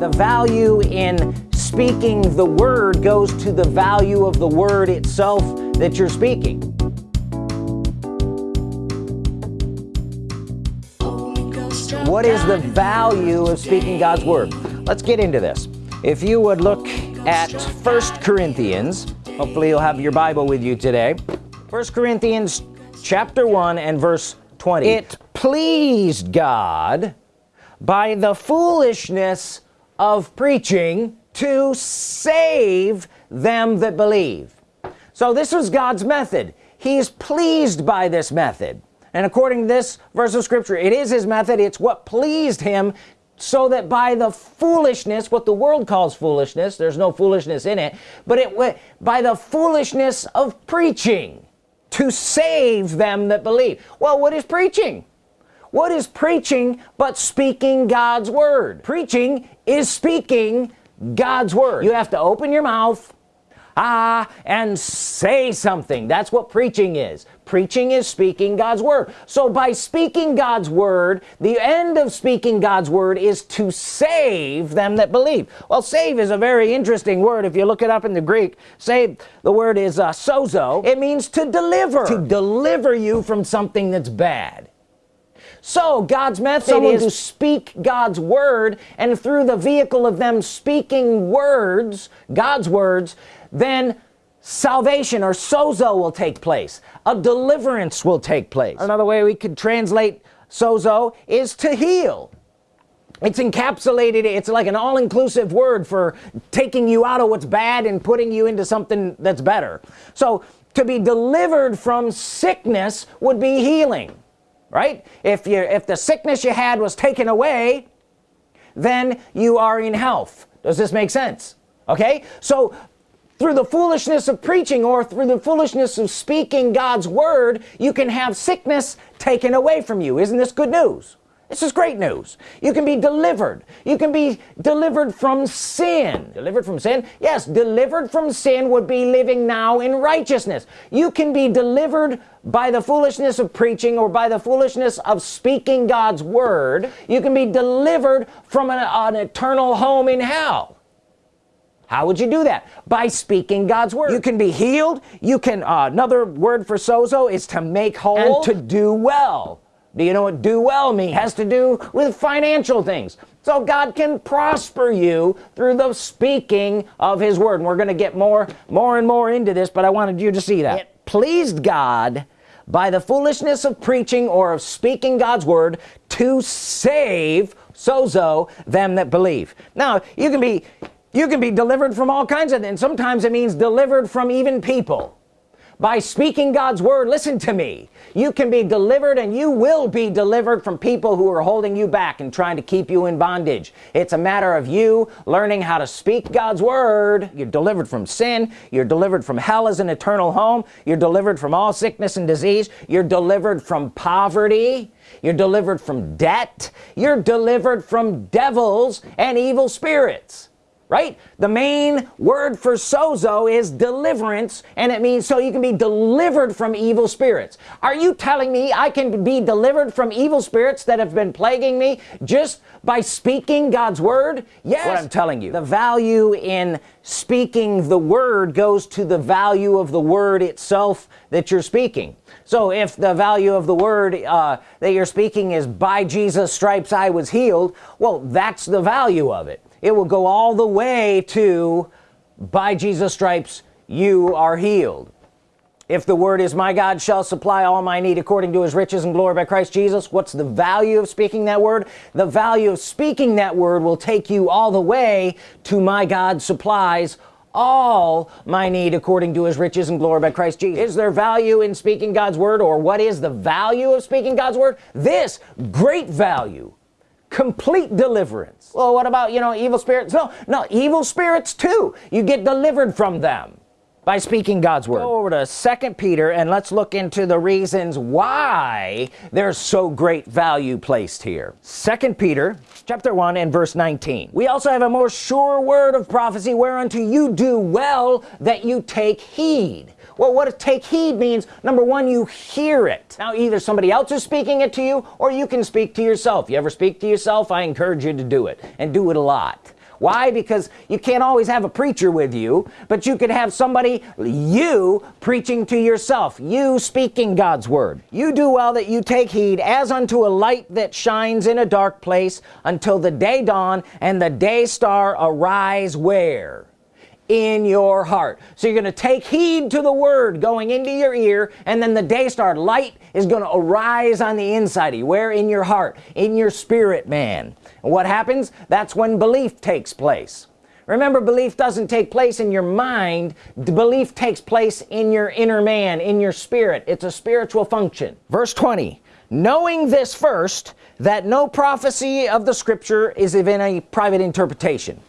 the value in speaking the word goes to the value of the word itself that you're speaking. What is the value of speaking God's Word? Let's get into this. If you would look at first Corinthians hopefully you'll have your Bible with you today. First Corinthians chapter 1 and verse 20 it pleased God by the foolishness of preaching to save them that believe. So this was God's method. He's pleased by this method. And according to this verse of scripture it is his method. It's what pleased him so that by the foolishness what the world calls foolishness there's no foolishness in it but it by the foolishness of preaching to save them that believe. Well what is preaching what is preaching but speaking God's Word? Preaching is speaking God's Word. You have to open your mouth ah and say something. That's what preaching is. Preaching is speaking God's Word. So by speaking God's Word the end of speaking God's Word is to save them that believe. Well save is a very interesting word. If you look it up in the Greek save the word is uh, sozo. It means to deliver. To deliver you from something that's bad so God's method Someone is to speak God's Word and through the vehicle of them speaking words God's words then salvation or sozo will take place. A deliverance will take place. Another way we could translate sozo is to heal. It's encapsulated it's like an all-inclusive word for taking you out of what's bad and putting you into something that's better. So to be delivered from sickness would be healing right? If you if the sickness you had was taken away then you are in health. Does this make sense? Okay? So through the foolishness of preaching or through the foolishness of speaking God's Word you can have sickness taken away from you. Isn't this good news this is great news. You can be delivered. You can be delivered from sin. Delivered from sin? Yes delivered from sin would be living now in righteousness. You can be delivered by the foolishness of preaching or by the foolishness of speaking God's Word. You can be delivered from an, an eternal home in hell. How would you do that? By speaking God's Word. You can be healed. You can uh, another word for sozo is to make whole. and to do well do you know what do well means has to do with financial things. So God can prosper you through the speaking of his word. And we're gonna get more more and more into this but I wanted you to see that. It pleased God by the foolishness of preaching or of speaking God's word to save sozo them that believe. Now you can be you can be delivered from all kinds of things sometimes it means delivered from even people by speaking God's Word listen to me. You can be delivered and you will be delivered from people who are holding you back and trying to keep you in bondage. It's a matter of you learning how to speak God's Word. You're delivered from sin. You're delivered from hell as an eternal home. You're delivered from all sickness and disease. You're delivered from poverty. You're delivered from debt. You're delivered from devils and evil spirits right? The main word for sozo is deliverance and it means so you can be delivered from evil spirits. Are you telling me I can be delivered from evil spirits that have been plaguing me just by speaking God's Word? Yes. What I'm telling you. The value in speaking the Word goes to the value of the Word itself that you're speaking. So if the value of the word uh, that you're speaking is by Jesus stripes I was healed well that's the value of it it will go all the way to by Jesus stripes you are healed. If the word is my God shall supply all my need according to his riches and glory by Christ Jesus what's the value of speaking that word? The value of speaking that word will take you all the way to my God supplies all my need according to his riches and glory by Christ Jesus. Is there value in speaking God's Word or what is the value of speaking God's Word? This great value complete deliverance. Well what about you know evil spirits? No no evil spirits too. You get delivered from them by speaking God's Word. Go over to second Peter and let's look into the reasons why there's so great value placed here. Second Peter chapter 1 and verse 19 we also have a more sure word of prophecy whereunto you do well that you take heed well what take heed means number one you hear it. Now either somebody else is speaking it to you or you can speak to yourself. You ever speak to yourself? I encourage you to do it and do it a lot. Why? Because you can't always have a preacher with you but you could have somebody you preaching to yourself you speaking God's Word. You do well that you take heed as unto a light that shines in a dark place until the day dawn and the day star arise where in your heart. So you're gonna take heed to the word going into your ear and then the day star light is gonna arise on the inside of you. Where? In your heart. In your spirit man. And what happens? That's when belief takes place. Remember belief doesn't take place in your mind. Belief takes place in your inner man in your spirit. It's a spiritual function. Verse 20 knowing this first that no prophecy of the scripture is even a private interpretation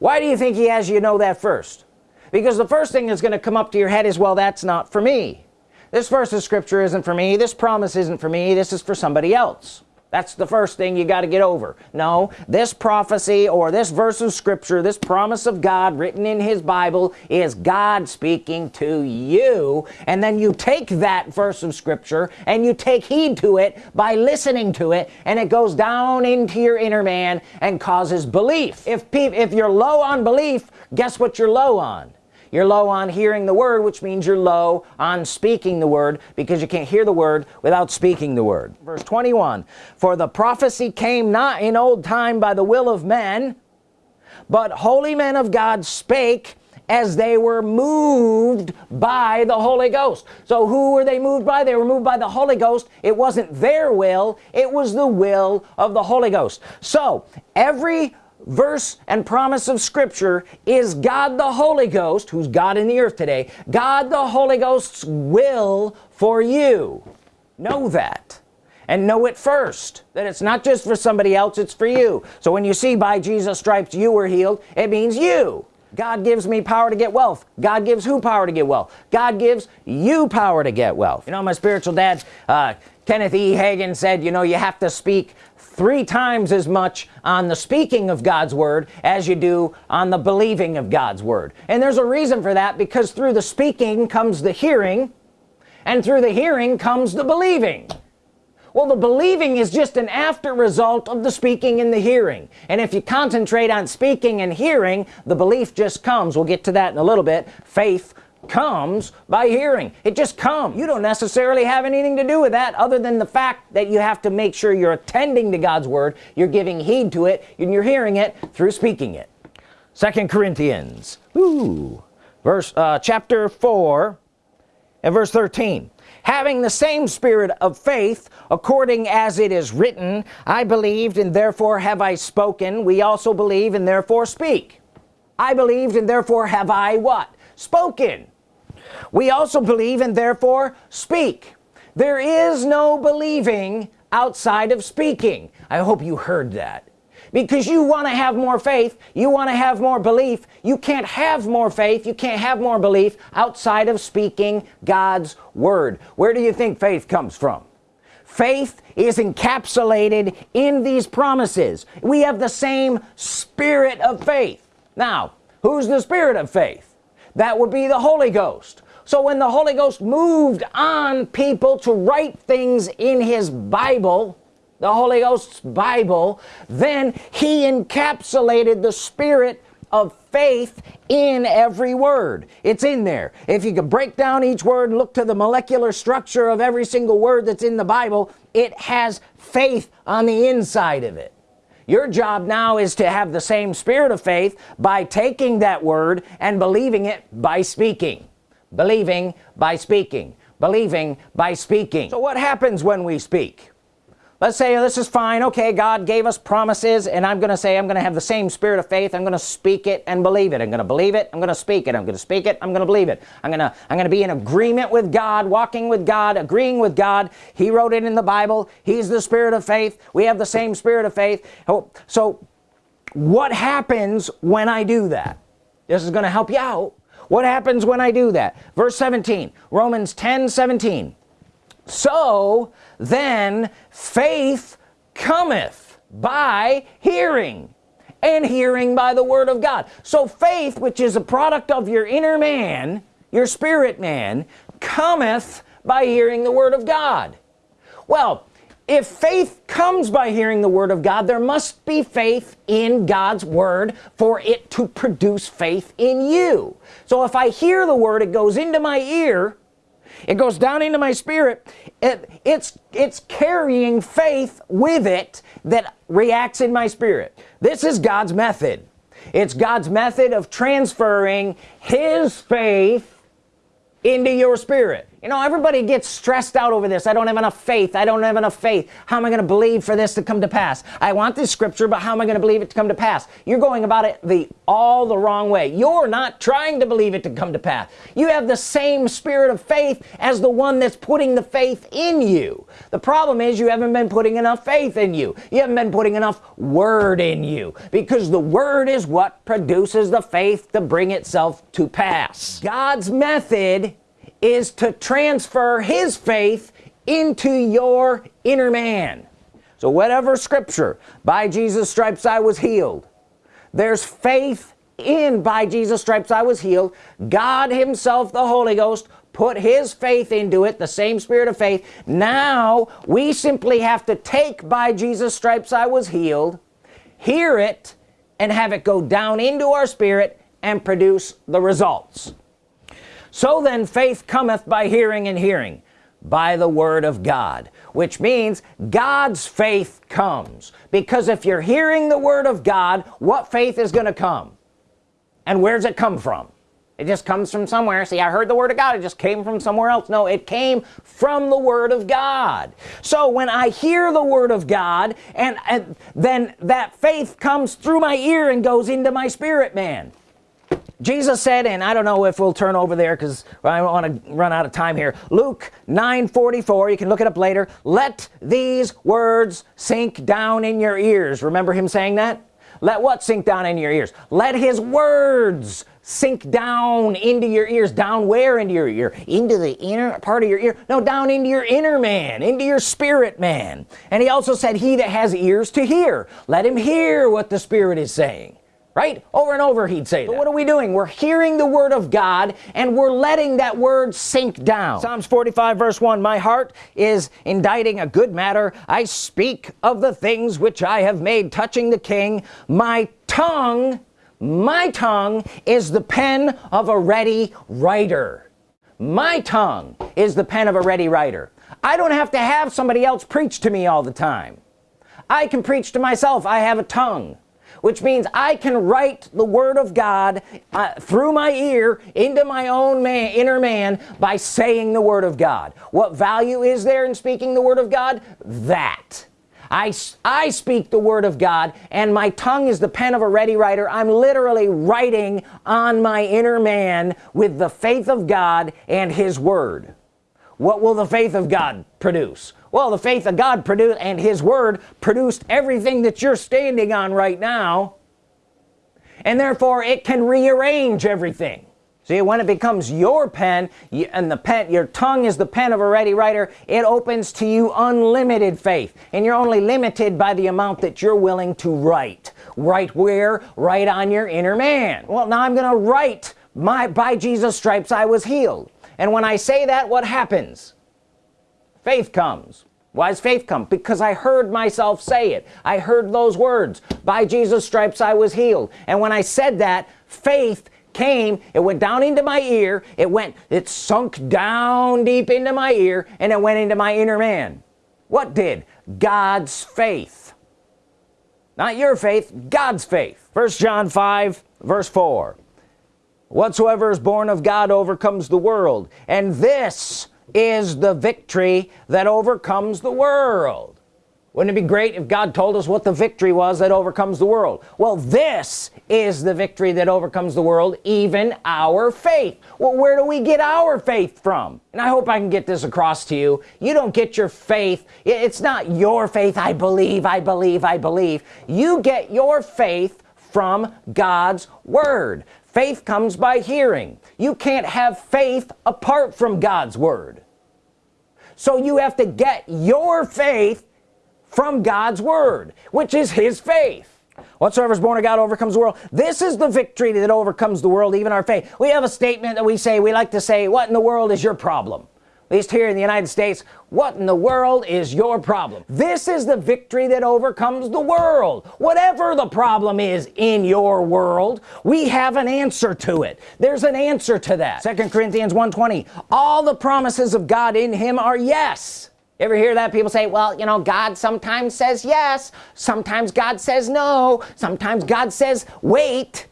why do you think he has you know that first? Because the first thing that's going to come up to your head is well that's not for me. This verse of scripture isn't for me. This promise isn't for me. This is for somebody else that's the first thing you got to get over. No this prophecy or this verse of scripture this promise of God written in his Bible is God speaking to you. And then you take that verse of scripture and you take heed to it by listening to it and it goes down into your inner man and causes belief. If if you're low on belief guess what you're low on you're low on hearing the word which means you're low on speaking the word because you can't hear the word without speaking the word. Verse 21 for the prophecy came not in old time by the will of men but holy men of God spake as they were moved by the Holy Ghost. So who were they moved by? They were moved by the Holy Ghost. It wasn't their will. It was the will of the Holy Ghost. So every verse and promise of scripture is God the Holy Ghost who's God in the earth today God the Holy Ghost's will for you. Know that. And know it first that it's not just for somebody else it's for you. So when you see by Jesus stripes you were healed it means you. God gives me power to get wealth. God gives who power to get wealth? God gives you power to get wealth. You know my spiritual dad uh, Kenneth E. Hagin said you know you have to speak three times as much on the speaking of God's Word as you do on the believing of God's Word. And there's a reason for that because through the speaking comes the hearing and through the hearing comes the believing. Well the believing is just an after result of the speaking and the hearing. And if you concentrate on speaking and hearing the belief just comes. We'll get to that in a little bit. Faith comes by hearing. It just comes. You don't necessarily have anything to do with that other than the fact that you have to make sure you're attending to God's Word you're giving heed to it and you're hearing it through speaking it. Second Corinthians. Ooh, verse uh, chapter 4 and verse 13 having the same spirit of faith according as it is written I believed and therefore have I spoken. We also believe and therefore speak. I believed and therefore have I what spoken. We also believe and therefore speak. There is no believing outside of speaking. I hope you heard that. Because you want to have more faith you want to have more belief you can't have more faith you can't have more belief outside of speaking God's Word. Where do you think faith comes from? Faith is encapsulated in these promises. We have the same spirit of faith. Now who's the spirit of faith that would be the Holy Ghost. So when the Holy Ghost moved on people to write things in his Bible the Holy Ghost's Bible then he encapsulated the spirit of faith in every word. It's in there. If you could break down each word look to the molecular structure of every single word that's in the Bible it has faith on the inside of it your job now is to have the same spirit of faith by taking that word and believing it by speaking. Believing by speaking. Believing by speaking. So what happens when we speak let's say oh, this is fine. Okay God gave us promises and I'm gonna say I'm gonna have the same spirit of faith. I'm gonna speak it and believe it. I'm gonna believe it. I'm gonna speak it. I'm gonna speak it. I'm gonna believe it. I'm gonna I'm gonna be in agreement with God walking with God agreeing with God. He wrote it in the Bible. He's the spirit of faith. We have the same spirit of faith. Oh, so what happens when I do that? This is gonna help you out. What happens when I do that? Verse 17 Romans 10 17 so then faith cometh by hearing and hearing by the Word of God. So faith which is a product of your inner man your spirit man cometh by hearing the Word of God. Well if faith comes by hearing the Word of God there must be faith in God's Word for it to produce faith in you. So if I hear the Word it goes into my ear it goes down into my spirit. It, it's it's carrying faith with it that reacts in my spirit. This is God's method. It's God's method of transferring his faith into your spirit you know everybody gets stressed out over this. I don't have enough faith. I don't have enough faith. How am I gonna believe for this to come to pass? I want this scripture but how am I gonna believe it to come to pass? You're going about it the all the wrong way. You're not trying to believe it to come to pass. You have the same spirit of faith as the one that's putting the faith in you. The problem is you haven't been putting enough faith in you. You haven't been putting enough word in you because the word is what produces the faith to bring itself to pass. God's method is to transfer his faith into your inner man. So whatever scripture by Jesus stripes I was healed there's faith in by Jesus stripes I was healed God himself the Holy Ghost put his faith into it the same spirit of faith. Now we simply have to take by Jesus stripes I was healed hear it and have it go down into our spirit and produce the results so then faith cometh by hearing and hearing by the Word of God which means God's faith comes. Because if you're hearing the Word of God what faith is gonna come? And where's it come from? It just comes from somewhere. See I heard the Word of God it just came from somewhere else. No it came from the Word of God. So when I hear the Word of God and, and then that faith comes through my ear and goes into my spirit man Jesus said and I don't know if we'll turn over there because I want to run out of time here. Luke 9 44 you can look it up later. Let these words sink down in your ears. Remember him saying that? Let what sink down in your ears? Let his words sink down into your ears. Down where? Into your ear? Into the inner part of your ear? No down into your inner man into your spirit man. And he also said he that has ears to hear let him hear what the Spirit is saying right? Over and over he'd say but what are we doing? We're hearing the Word of God and we're letting that word sink down. Psalms 45 verse 1 my heart is inditing a good matter. I speak of the things which I have made touching the King. My tongue my tongue is the pen of a ready writer. My tongue is the pen of a ready writer. I don't have to have somebody else preach to me all the time. I can preach to myself. I have a tongue which means I can write the Word of God uh, through my ear into my own man inner man by saying the Word of God. What value is there in speaking the Word of God? That. I, I speak the Word of God and my tongue is the pen of a ready writer. I'm literally writing on my inner man with the faith of God and his Word. What will the faith of God produce well the faith of God produced and his word produced everything that you're standing on right now. And therefore it can rearrange everything. See when it becomes your pen and the pen your tongue is the pen of a ready writer it opens to you unlimited faith. And you're only limited by the amount that you're willing to write. Write where? Write on your inner man. Well now I'm gonna write my by Jesus stripes I was healed. And when I say that what happens faith comes. Why does faith come? Because I heard myself say it. I heard those words by Jesus stripes I was healed. And when I said that faith came. It went down into my ear. It went it sunk down deep into my ear and it went into my inner man. What did? God's faith. Not your faith God's faith. First John 5 verse 4 whatsoever is born of God overcomes the world and this is the victory that overcomes the world. Wouldn't it be great if God told us what the victory was that overcomes the world? Well this is the victory that overcomes the world even our faith. Well where do we get our faith from? And I hope I can get this across to you. You don't get your faith. It's not your faith I believe I believe I believe. You get your faith from God's Word. Faith comes by hearing. You can't have faith apart from God's Word so you have to get your faith from God's Word which is his faith. Whatsoever is born of God overcomes the world. This is the victory that overcomes the world even our faith. We have a statement that we say we like to say what in the world is your problem at least here in the United States what in the world is your problem? This is the victory that overcomes the world. Whatever the problem is in your world we have an answer to it. There's an answer to that. Second Corinthians 120 all the promises of God in him are yes. Ever hear that? People say well you know God sometimes says yes sometimes God says no sometimes God says wait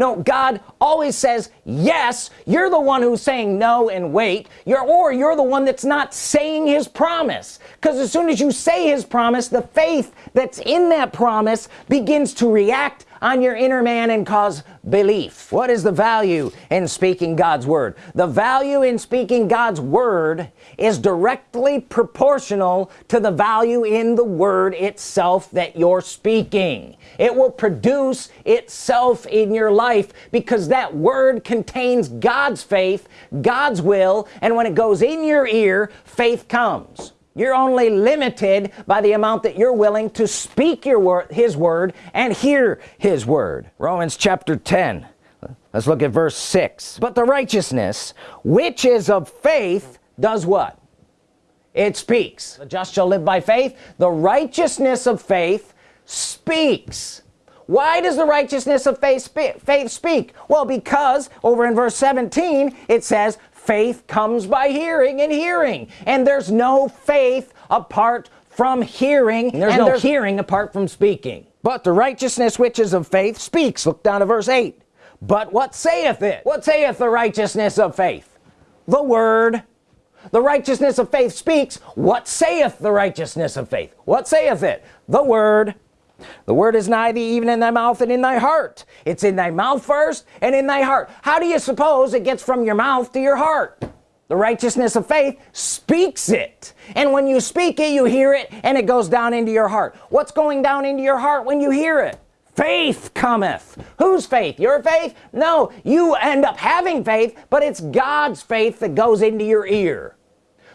no God always says yes you're the one who's saying no and wait. You're or you're the one that's not saying his promise. Because as soon as you say his promise the faith that's in that promise begins to react on your inner man and cause belief. What is the value in speaking God's Word? The value in speaking God's Word is directly proportional to the value in the Word itself that you're speaking. It will produce itself in your life because that word contains God's faith God's will and when it goes in your ear faith comes you're only limited by the amount that you're willing to speak your word his word and hear his word. Romans chapter 10 let's look at verse 6 but the righteousness which is of faith does what? It speaks. The just shall live by faith. The righteousness of faith speaks. Why does the righteousness of faith speak, faith speak? Well because over in verse 17 it says faith comes by hearing and hearing. And there's no faith apart from hearing and there's and no there's hearing apart from speaking. But the righteousness which is of faith speaks. Look down to verse 8 but what saith it? What saith the righteousness of faith? The word. The righteousness of faith speaks. What saith the righteousness of faith? What saith it? The word the word is nigh thee even in thy mouth and in thy heart. It's in thy mouth first and in thy heart. How do you suppose it gets from your mouth to your heart? The righteousness of faith speaks it. And when you speak it you hear it and it goes down into your heart. What's going down into your heart when you hear it? Faith cometh. Whose faith? Your faith? No you end up having faith but it's God's faith that goes into your ear.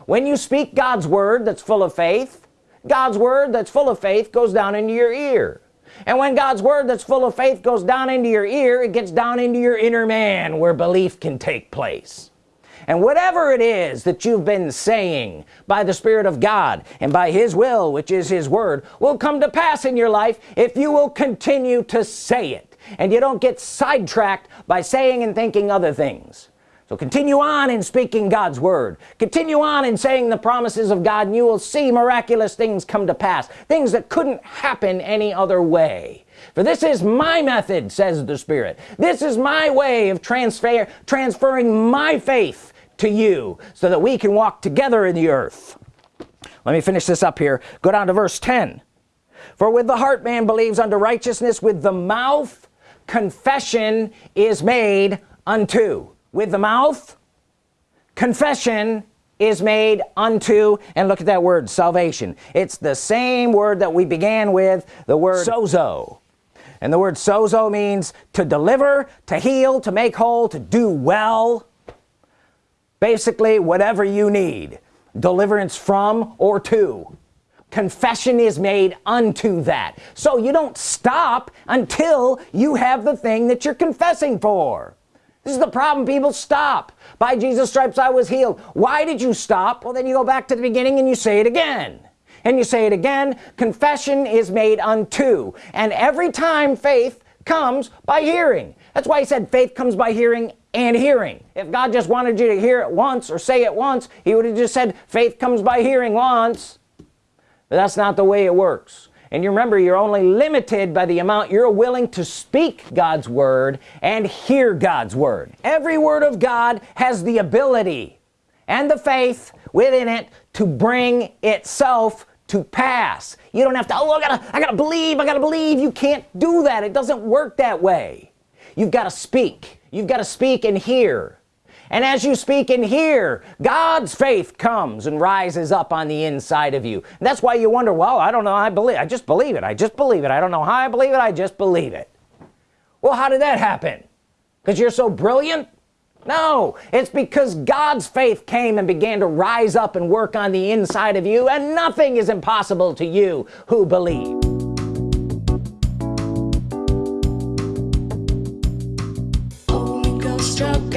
When you speak God's Word that's full of faith God's Word that's full of faith goes down into your ear. And when God's Word that's full of faith goes down into your ear it gets down into your inner man where belief can take place. And whatever it is that you've been saying by the Spirit of God and by his will which is his word will come to pass in your life if you will continue to say it. And you don't get sidetracked by saying and thinking other things so continue on in speaking God's Word. Continue on in saying the promises of God and you will see miraculous things come to pass things that couldn't happen any other way. For this is my method says the Spirit. This is my way of transfer transferring my faith to you so that we can walk together in the earth. Let me finish this up here. Go down to verse 10 for with the heart man believes unto righteousness with the mouth confession is made unto with the mouth. Confession is made unto and look at that word salvation. It's the same word that we began with the word sozo. And the word sozo means to deliver to heal to make whole to do well. Basically whatever you need deliverance from or to. Confession is made unto that. So you don't stop until you have the thing that you're confessing for this is the problem. People stop. By Jesus stripes I was healed. Why did you stop? Well then you go back to the beginning and you say it again. And you say it again confession is made unto. And every time faith comes by hearing. That's why he said faith comes by hearing and hearing. If God just wanted you to hear it once or say it once he would have just said faith comes by hearing once. But that's not the way it works and you remember you're only limited by the amount you're willing to speak God's Word and hear God's Word. Every word of God has the ability and the faith within it to bring itself to pass. You don't have to oh I gotta I gotta believe I gotta believe. You can't do that. It doesn't work that way. You've got to speak. You've got to speak and hear and as you speak and hear God's faith comes and rises up on the inside of you. And that's why you wonder well I don't know I believe I just believe it I just believe it. I don't know how I believe it I just believe it. Well how did that happen? Because you're so brilliant? No it's because God's faith came and began to rise up and work on the inside of you and nothing is impossible to you who believe. Struck